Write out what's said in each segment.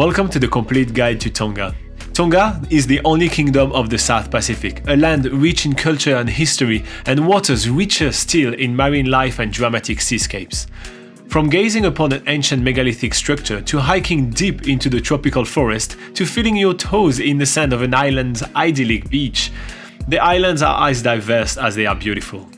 Welcome to the complete guide to Tonga. Tonga is the only kingdom of the South Pacific, a land rich in culture and history, and waters richer still in marine life and dramatic seascapes. From gazing upon an ancient megalithic structure to hiking deep into the tropical forest to feeling your toes in the sand of an island's idyllic beach, the islands are as diverse as they are beautiful.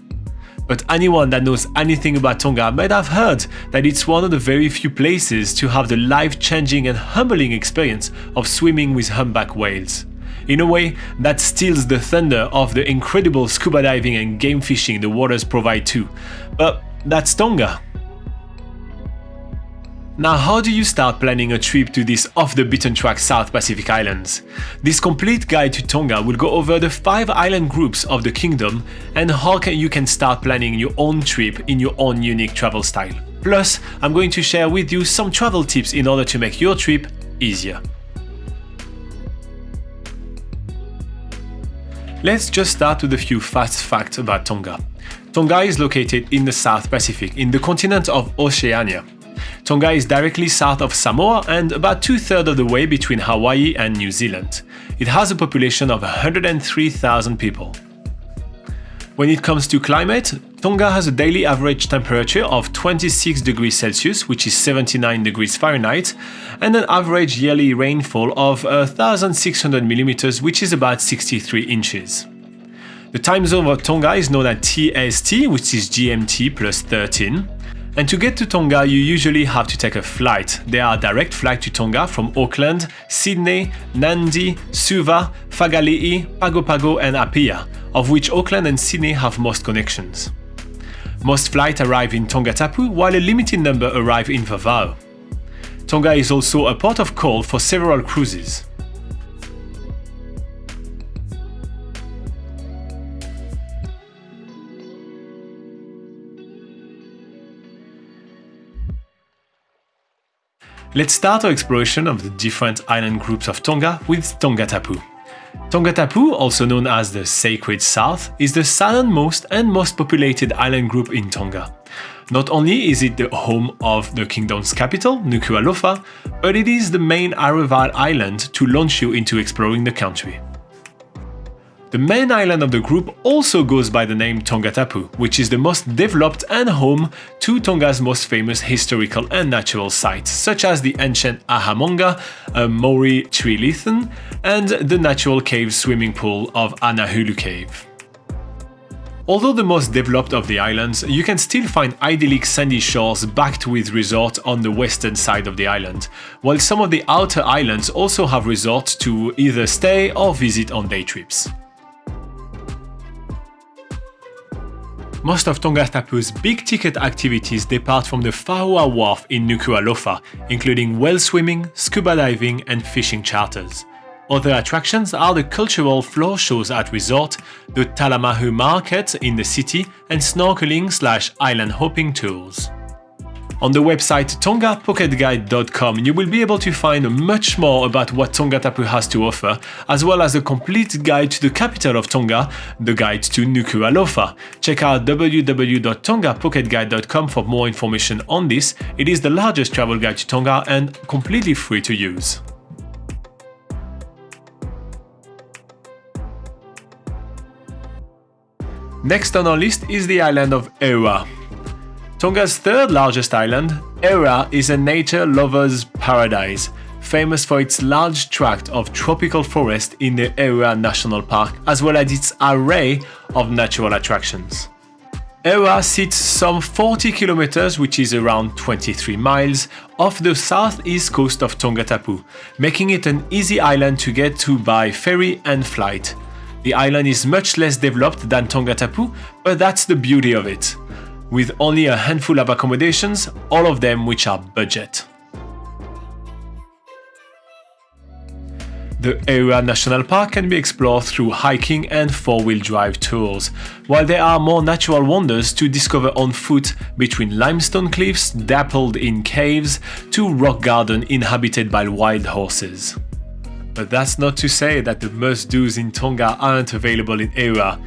But anyone that knows anything about Tonga might have heard that it's one of the very few places to have the life-changing and humbling experience of swimming with humpback whales. In a way, that steals the thunder of the incredible scuba diving and game fishing the waters provide too. But that's Tonga. Now how do you start planning a trip to these off-the-beaten-track South Pacific islands? This complete guide to Tonga will go over the 5 island groups of the kingdom and how can you can start planning your own trip in your own unique travel style. Plus, I'm going to share with you some travel tips in order to make your trip easier. Let's just start with a few fast facts about Tonga. Tonga is located in the South Pacific, in the continent of Oceania. Tonga is directly south of Samoa and about two-thirds of the way between Hawaii and New Zealand. It has a population of 103,000 people. When it comes to climate, Tonga has a daily average temperature of 26 degrees Celsius, which is 79 degrees Fahrenheit, and an average yearly rainfall of uh, 1,600 millimeters, which is about 63 inches. The time zone of Tonga is known as TST, which is GMT plus 13. And to get to Tonga, you usually have to take a flight. There are direct flights to Tonga from Auckland, Sydney, Nadi, Suva, Whangarei, Pago Pago and Apia, of which Auckland and Sydney have most connections. Most flights arrive in Tongatapu, while a limited number arrive in Vavao. Tonga is also a port of call for several cruises. Let's start our exploration of the different island groups of Tonga with Tongatapu. Tongatapu, also known as the Sacred South, is the southernmost and most populated island group in Tonga. Not only is it the home of the kingdom's capital, Nuku'alofa, but it is the main arrival island to launch you into exploring the country. The main island of the group also goes by the name Tongatapu, which is the most developed and home to Tonga's most famous historical and natural sites, such as the ancient Ha'amonga, a Maui tree trilithon, and the natural cave swimming pool of Anahulu Cave. Although the most developed of the islands, you can still find idyllic sandy shores backed with resorts on the western side of the island, while some of the outer islands also have resorts to either stay or visit on day trips. Most of Tongatapu's big-ticket activities depart from the Faua Wharf in Nuku'alofa, including whale swimming, scuba diving and fishing charters. Other attractions are the cultural floor shows at resort, the Talamahu market in the city and snorkeling slash island hopping tours. On the website tongapocketguide.com you will be able to find much more about what Tongatapu has to offer, as well as a complete guide to the capital of Tonga, the guide to Nuku'alofa. Check out www.tongapocketguide.com for more information on this, it is the largest travel guide to Tonga and completely free to use. Next on our list is the island of Eua. Tonga's third largest island, Eua is a nature lover's paradise, famous for its large tract of tropical forest in the Eua National Park, as well as its array of natural attractions. Eua sits some 40 kilometers, which is around 23 miles, off the southeast coast of Tongatapu, making it an easy island to get to by ferry and flight. The island is much less developed than Tongatapu, but that's the beauty of it with only a handful of accommodations, all of them which are budget. The Eua National Park can be explored through hiking and four-wheel drive tours, while there are more natural wonders to discover on foot between limestone cliffs dappled in caves to rock garden inhabited by wild horses. But that's not to say that the must-dos in Tonga aren't available in Eua,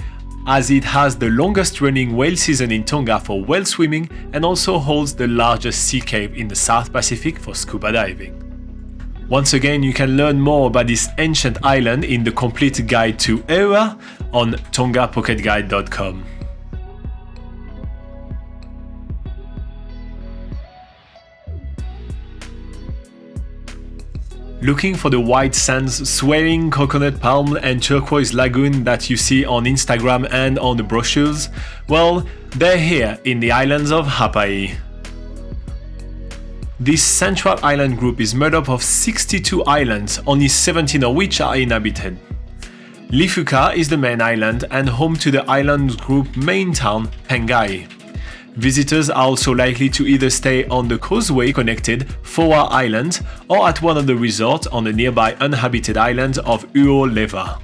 as it has the longest running whale season in Tonga for whale swimming and also holds the largest sea cave in the South Pacific for scuba diving. Once again, you can learn more about this ancient island in the complete guide to Eua on tongapocketguide.com. Looking for the white sands, swaying coconut palm and turquoise lagoon that you see on Instagram and on the brochures? Well, they're here in the islands of Hapai. This central island group is made up of 62 islands, only 17 of which are inhabited. Lifuka is the main island and home to the island group main town, Pangai. Visitors are also likely to either stay on the causeway connected Foa Island or at one of the resorts on the nearby uninhabited island of Uoleva.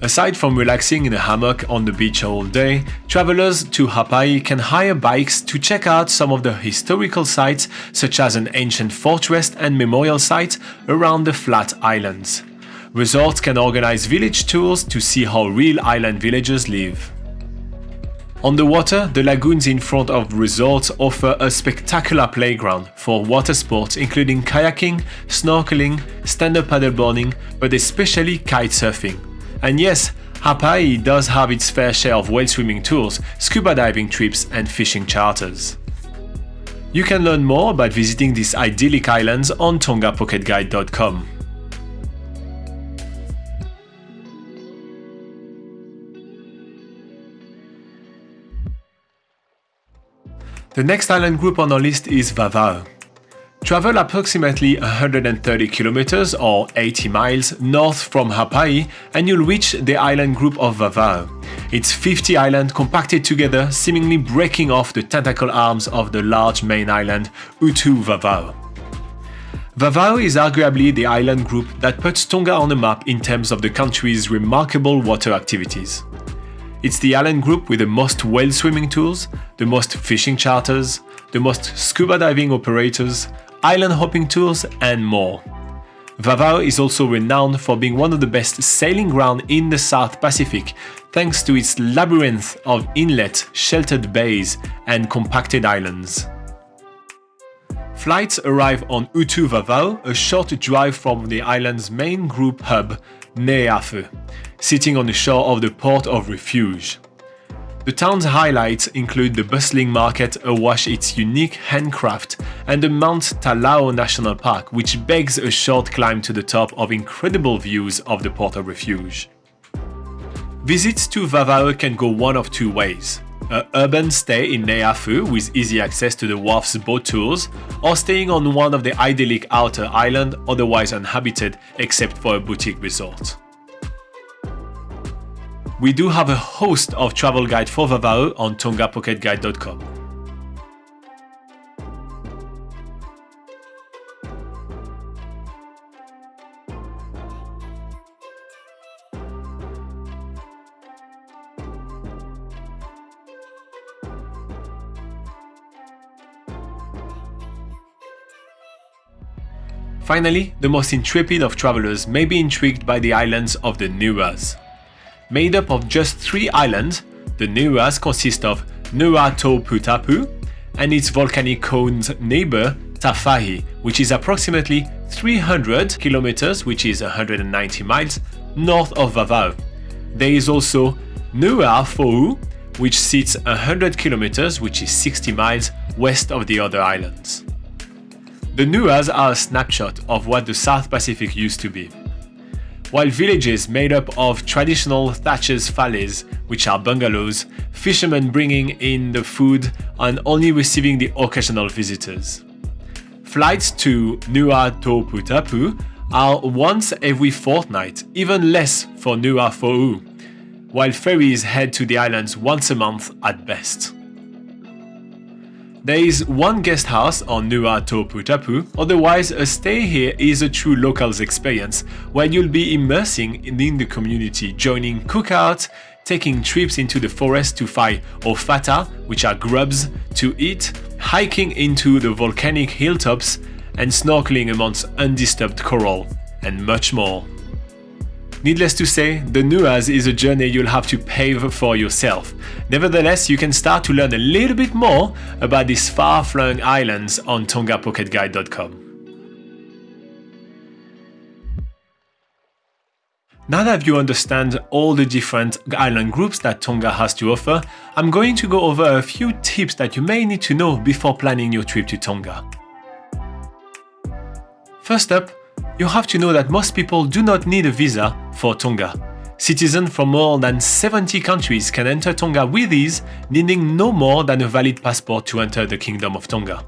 Aside from relaxing in a hammock on the beach all day, travelers to Hapai can hire bikes to check out some of the historical sites such as an ancient fortress and memorial site around the flat islands. Resorts can organize village tours to see how real island villagers live. On the water, the lagoons in front of resorts offer a spectacular playground for water sports including kayaking, snorkeling, stand-up paddleboarding, but especially kite surfing. And yes, Hapai does have its fair share of whale swimming tours, scuba diving trips and fishing charters. You can learn more about visiting these idyllic islands on tongapocketguide.com. The next island group on our list is Vavao. Travel approximately 130 kilometers or 80 miles north from Hapai and you'll reach the island group of Vavao. It's 50 islands compacted together, seemingly breaking off the tentacle arms of the large main island Utu Vavao. Vavao is arguably the island group that puts Tonga on the map in terms of the country's remarkable water activities. It's the island group with the most whale swimming tours, the most fishing charters, the most scuba diving operators, island hopping tours, and more. Vavao is also renowned for being one of the best sailing grounds in the South Pacific thanks to its labyrinth of inlet, sheltered bays, and compacted islands. Flights arrive on Utu Vavao, a short drive from the island's main group hub, Neiafu, sitting on the shore of the Port of Refuge. The town's highlights include the bustling market awash its unique handcraft and the Mount Talau National Park, which begs a short climb to the top of incredible views of the Port of Refuge. Visits to Vavao can go one of two ways. A urban stay in Neiafu with easy access to the wharf's boat tours, or staying on one of the idyllic outer island otherwise uninhabited except for a boutique resort. We do have a host of travel guide for Vavao on tongapocketguide.com. Finally, the most intrepid of travelers may be intrigued by the islands of the Nuas. Made up of just three islands, the Nuas consist of Nuato Putapu and its volcanic cone's neighbor Tafahi, which is approximately 300 kilometers, which is 190 miles, north of Vavao. There is also Nua Fou, which sits 100 kilometers, which is 60 miles, west of the other islands. The Nuas are a snapshot of what the South Pacific used to be while villages made up of traditional thatches fales, which are bungalows, fishermen bringing in the food and only receiving the occasional visitors. Flights to Nua Toputapu are once every fortnight, even less for Nua Fo'u, while ferries head to the islands once a month at best. There is one guest house on Nua Toputapu, otherwise a stay here is a true locals experience where you'll be immersing in the community, joining cookouts, taking trips into the forest to find ofato, which are grubs, to eat, hiking into the volcanic hilltops, and snorkeling amongst undisturbed coral, and much more. Needless to say, the Nuas is a journey you'll have to pave for yourself. Nevertheless, you can start to learn a little bit more about these far-flung islands on tongapocketguide.com. Now that you understand all the different island groups that Tonga has to offer, I'm going to go over a few tips that you may need to know before planning your trip to Tonga. First up, you have to know that most people do not need a visa for Tonga. Citizens from more than 70 countries can enter Tonga with ease, needing no more than a valid passport to enter the Kingdom of Tonga.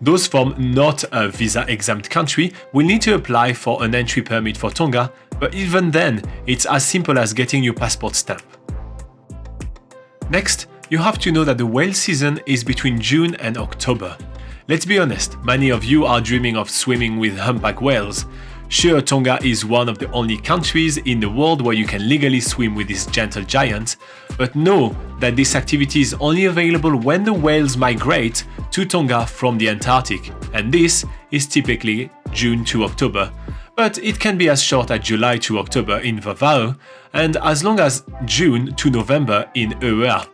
Those from not a visa-exempt country will need to apply for an entry permit for Tonga, but even then, it's as simple as getting your passport stamp. Next, you have to know that the whale season is between June and October. Let's be honest, many of you are dreaming of swimming with humpback whales, Sure, Tonga is one of the only countries in the world where you can legally swim with this gentle giant, but know that this activity is only available when the whales migrate to Tonga from the Antarctic, and this is typically June to October. But it can be as short as July to October in Vava'o, and as long as June to November in Eua.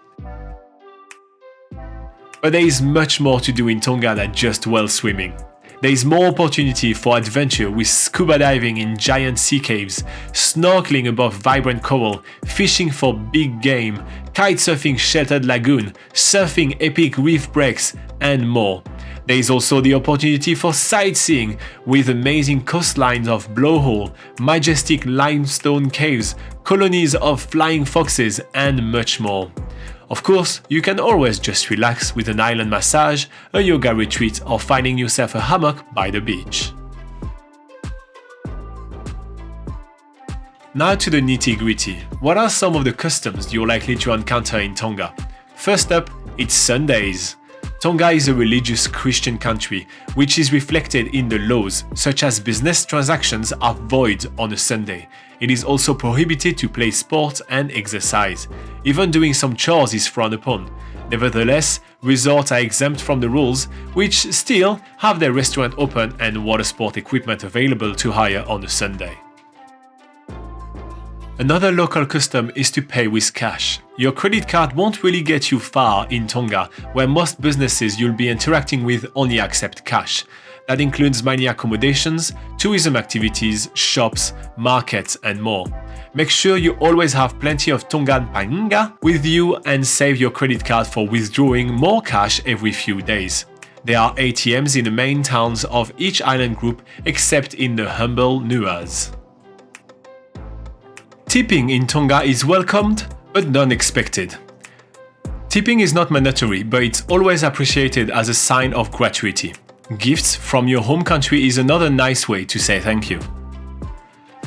But there is much more to do in Tonga than just whale swimming. There is more opportunity for adventure with scuba diving in giant sea caves, snorkeling above vibrant coral, fishing for big game, kitesurfing sheltered lagoon, surfing epic reef breaks, and more. There is also the opportunity for sightseeing with amazing coastlines of blowhole, majestic limestone caves, colonies of flying foxes, and much more. Of course, you can always just relax with an island massage, a yoga retreat or finding yourself a hammock by the beach. Now to the nitty gritty. What are some of the customs you're likely to encounter in Tonga? First up, it's Sundays. Tonga is a religious Christian country, which is reflected in the laws, such as business transactions are void on a Sunday. It is also prohibited to play sports and exercise. Even doing some chores is frowned upon. Nevertheless, resorts are exempt from the rules, which still have their restaurant open and water sport equipment available to hire on a Sunday. Another local custom is to pay with cash. Your credit card won't really get you far in Tonga, where most businesses you'll be interacting with only accept cash. That includes many accommodations, tourism activities, shops, markets, and more. Make sure you always have plenty of Tongan Pa'anga with you and save your credit card for withdrawing more cash every few days. There are ATMs in the main towns of each island group except in the humble Nuas. Tipping in Tonga is welcomed, but not expected. Tipping is not mandatory, but it's always appreciated as a sign of gratuity. Gifts from your home country is another nice way to say thank you.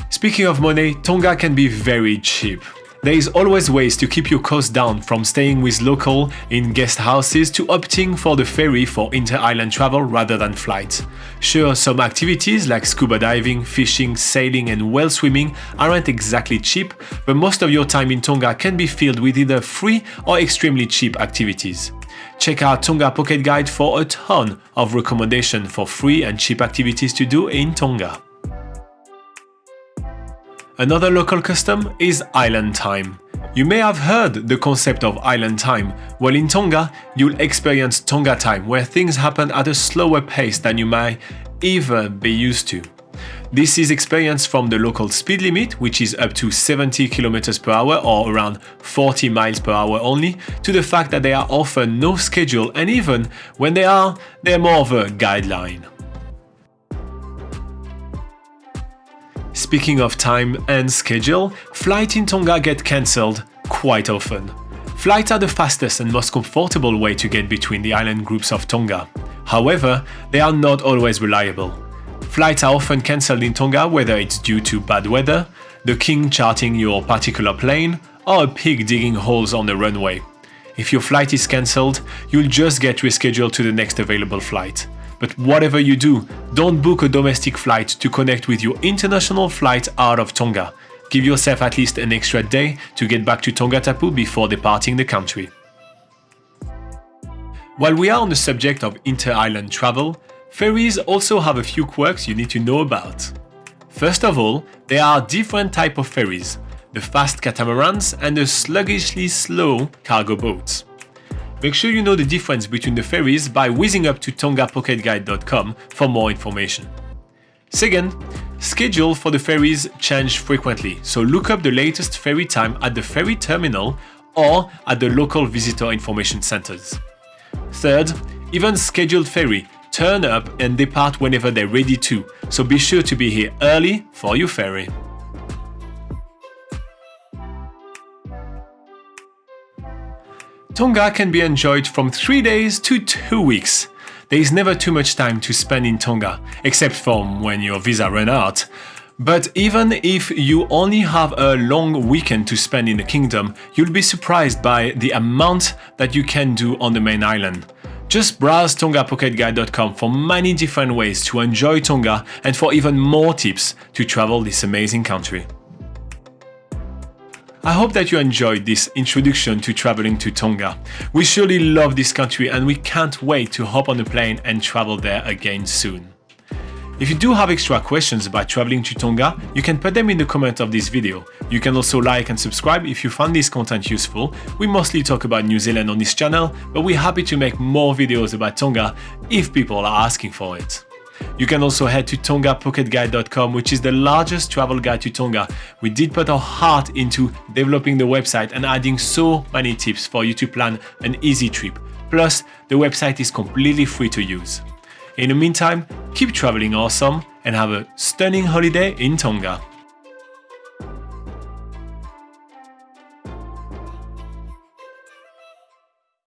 Speaking of money, Tonga can be very cheap. There is always ways to keep your costs down from staying with local in guest houses to opting for the ferry for inter-island travel rather than flights. Sure, some activities like scuba diving, fishing, sailing and whale swimming aren't exactly cheap, but most of your time in Tonga can be filled with either free or extremely cheap activities. Check out Tonga Pocket Guide for a ton of recommendations for free and cheap activities to do in Tonga. Another local custom is island time. You may have heard the concept of island time. Well, in Tonga, you'll experience Tonga time, where things happen at a slower pace than you might ever be used to. This is experienced from the local speed limit, which is up to 70 km per hour or around 40 miles per hour only, to the fact that they are often no schedule and even when they are, they're more of a guideline. Speaking of time and schedule, flights in Tonga get cancelled quite often. Flights are the fastest and most comfortable way to get between the island groups of Tonga. However, they are not always reliable. Flights are often cancelled in Tonga whether it's due to bad weather, the king charting your particular plane, or a pig digging holes on the runway. If your flight is cancelled, you'll just get rescheduled to the next available flight. But whatever you do, don't book a domestic flight to connect with your international flight out of Tonga. Give yourself at least an extra day to get back to Tongatapu before departing the country. While we are on the subject of inter-island travel, ferries also have a few quirks you need to know about. First of all, there are different types of ferries, the fast catamarans and the sluggishly slow cargo boats. Make sure you know the difference between the ferries by whizzing up to tongapocketguide.com for more information. Second, schedule for the ferries change frequently, so look up the latest ferry time at the ferry terminal or at the local visitor information centers. Third, even scheduled ferry turn up and depart whenever they're ready to, so be sure to be here early for your ferry. Tonga can be enjoyed from 3 days to 2 weeks. There is never too much time to spend in Tonga, except for when your visa run out. But even if you only have a long weekend to spend in the kingdom, you'll be surprised by the amount that you can do on the main island. Just browse tongapocketguide.com for many different ways to enjoy Tonga and for even more tips to travel this amazing country. I hope that you enjoyed this introduction to traveling to Tonga. We surely love this country and we can't wait to hop on a plane and travel there again soon. If you do have extra questions about traveling to Tonga, you can put them in the comment of this video. You can also like and subscribe if you found this content useful. We mostly talk about New Zealand on this channel, but we're happy to make more videos about Tonga if people are asking for it. You can also head to tongapocketguide.com, which is the largest travel guide to Tonga. We did put our heart into developing the website and adding so many tips for you to plan an easy trip. Plus, the website is completely free to use. In the meantime, keep traveling awesome and have a stunning holiday in Tonga.